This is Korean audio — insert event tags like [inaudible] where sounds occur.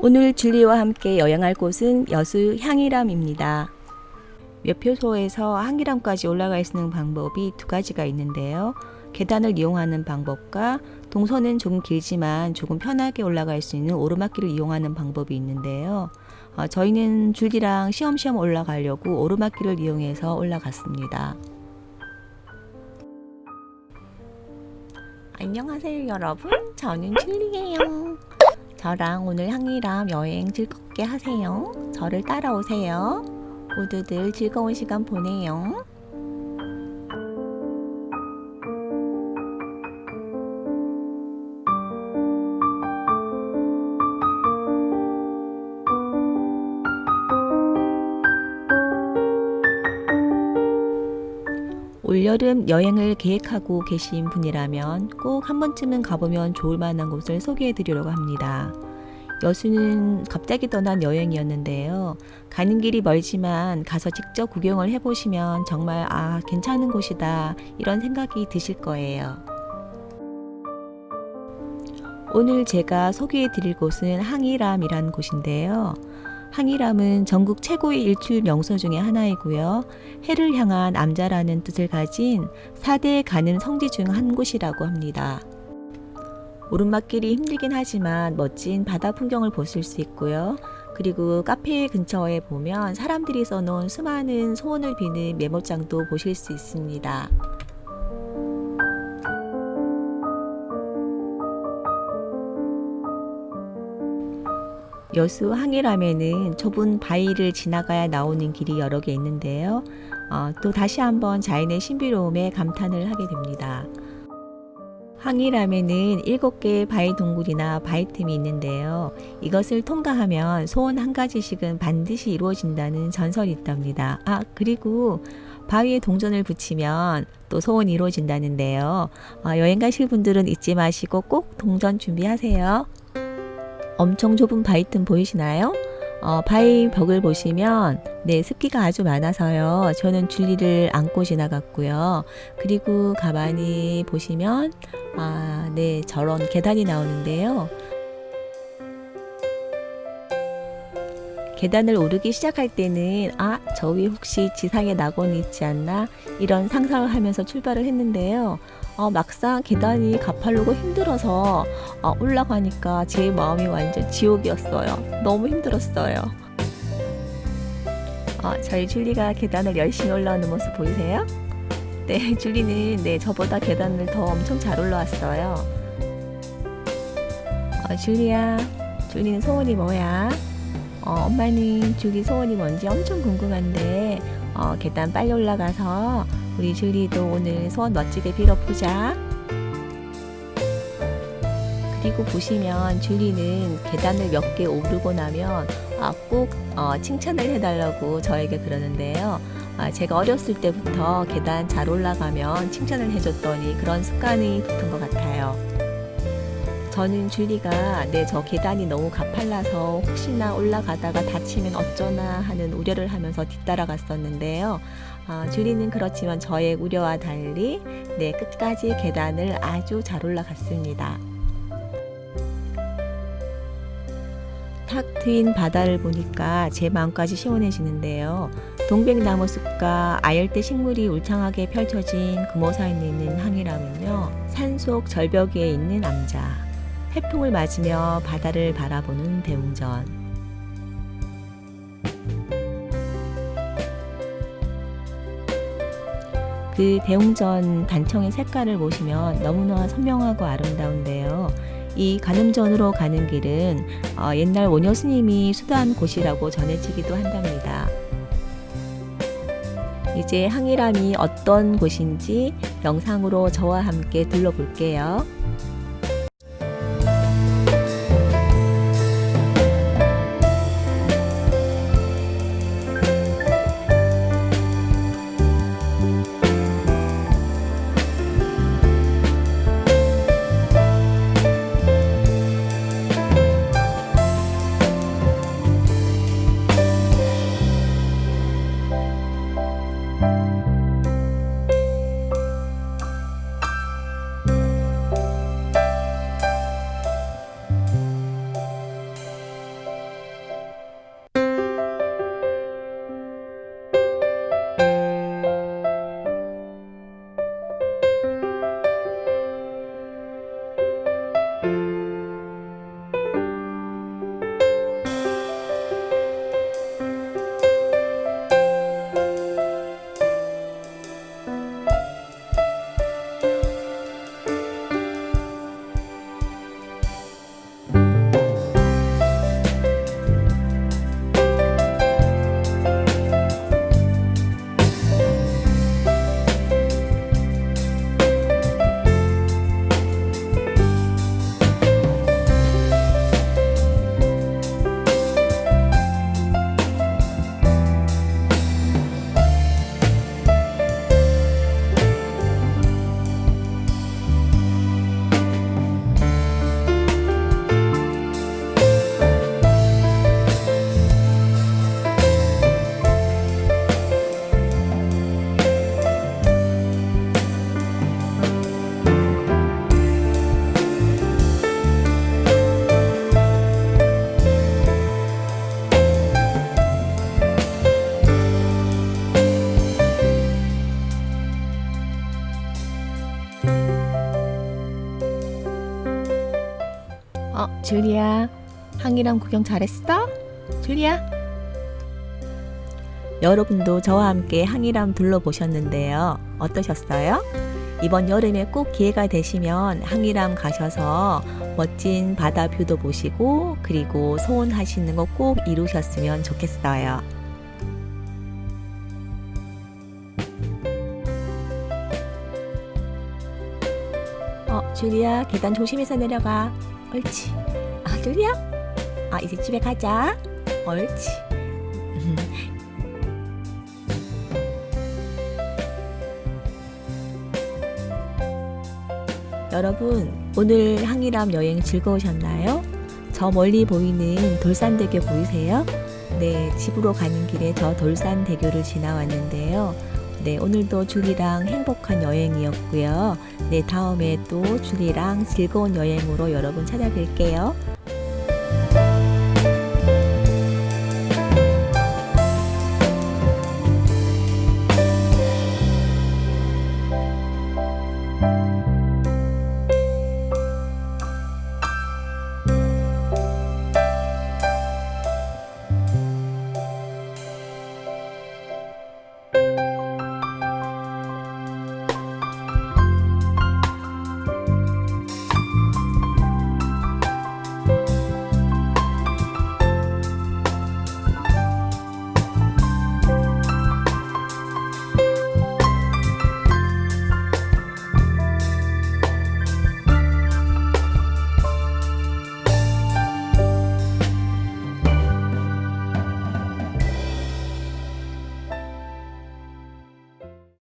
오늘 줄리와 함께 여행할 곳은 여수 향이람입니다. 몇표소에서 향기람까지 올라갈 수 있는 방법이 두 가지가 있는데요. 계단을 이용하는 방법과 동선은 조금 길지만 조금 편하게 올라갈 수 있는 오르막길을 이용하는 방법이 있는데요. 어, 저희는 줄기랑 시험시험 올라가려고 오르막길을 이용해서 올라갔습니다. 안녕하세요 여러분 저는 줄리예요 저랑 오늘 향이람 여행 즐겁게 하세요. 저를 따라오세요. 모두들 즐거운 시간 보내요 여름 여행을 계획하고 계신 분이라면 꼭 한 번쯤은 가보면 좋을 만한 곳을 소개해 드리려고 합니다. 여수는 갑자기 떠난 여행이었는데요. 가는 길이 멀지만 가서 직접 구경을 해보시면 정말 아, 괜찮은 곳이다. 이런 생각이 드실 거예요. 오늘 제가 소개해 드릴 곳은 항이람이라는 곳인데요. 항이람은 전국 최고의 일출 명소 중의 하나이고요. 해를 향한 암자라는 뜻을 가진 4대 가는 성지 중 한 곳이라고 합니다. 오르막길이 힘들긴 하지만 멋진 바다 풍경을 보실 수 있고요. 그리고 카페 근처에 보면 사람들이 써놓은 수많은 소원을 비는 메모장도 보실 수 있습니다. 여수 항해람에는 좁은 바위를 지나가야 나오는 길이 여러 개 있는데요. 어, 또 다시 한번 자연의 신비로움에 감탄을 하게 됩니다. 항이람에는 7개의 바위 동굴이나 바위 틈이 있는데요. 이것을 통과하면 소원 한 가지씩은 반드시 이루어진다는 전설이 있답니다. 아, 그리고 바위에 동전을 붙이면 또 소원이 이루어진다는데요. 어, 여행 가실 분들은 잊지 마시고 꼭 동전 준비하세요. 엄청 좁은 바위 틈 보이시나요? 어, 바위 벽을 보시면 네 습기가 아주 많아서요. 저는 줄리를 안고 지나갔고요. 그리고 가만히 보시면 아, 네 저런 계단이 나오는데요. 계단을 오르기 시작할 때는 아, 저 위에 혹시 지상에 낙원이 있지 않나 이런 상상을 하면서 출발을 했는데요. 어, 막상 계단이 가파르고 힘들어서 어, 올라가니까 제 마음이 완전 지옥이었어요. 너무 힘들었어요. 어, 저희 줄리가 계단을 열심히 올라오는 모습 보이세요? 네, [laughs] 줄리는 네, 저보다 계단을 더 엄청 잘 올라왔어요. 어, 줄리야, 줄리는 소원이 뭐야? 어, 엄마는 줄리 소원이 뭔지 엄청 궁금한데 어, 계단 빨리 올라가서 우리 줄리도 오늘 소원 멋지게 빌어보자. 그리고 보시면 줄리는 계단을 몇 개 오르고 나면 아, 꼭 어, 칭찬을 해달라고 저에게 그러는데요. 아, 제가 어렸을 때부터 계단 잘 올라가면 칭찬을 해줬더니 그런 습관이 붙은 것 같아요. 저는 줄리가 네, 저 계단이 너무 가팔라서 혹시나 올라가다가 다치면 어쩌나 하는 우려를 하면서 뒤따라갔었는데요. 어, 줄리는 그렇지만 저의 우려와 달리 네, 끝까지 계단을 아주 잘 올라갔습니다. 탁 트인 바다를 보니까 제 마음까지 시원해지는데요. 동백나무 숲과 아열대 식물이 울창하게 펼쳐진 금호사에 있는 항이라면요. 산속 절벽 위에 있는 암자. 해풍을 맞으며 바다를 바라보는 대웅전. 그 대웅전 단청의 색깔을 보시면 너무나 선명하고 아름다운데요. 이 가늠전으로 가는 길은 어, 옛날 원효 스님이 수도한 곳이라고 전해지기도 한답니다. 이제 항이람이 어떤 곳인지 영상으로 저와 함께 둘러볼게요. 줄리아. 항이랑 구경 잘했어? 줄리아? 여러분도 저와 함께 항이람 둘러보셨는데요. 어떠셨어요? 이번 여름에 꼭 기회가 되시면 항이람 가셔서 멋진 바다 뷰도 보시고 그리고 소원하시는 거 꼭 이루셨으면 좋겠어요. 어, 줄리아 계단 조심해서 내려가. 옳지. 아, 줄리아? 아, 이제 집에 가자. 옳지. [laughs] 여러분, 오늘 항이람 여행 즐거우셨나요? 저 멀리 보이는 돌산대교 보이세요? 네, 집으로 가는 길에 저 돌산대교를 지나왔는데요. 네, 오늘도 줄이랑 행복한 여행이었고요. 네, 다음에 또 줄이랑 즐거운 여행으로 여러분 찾아뵐게요.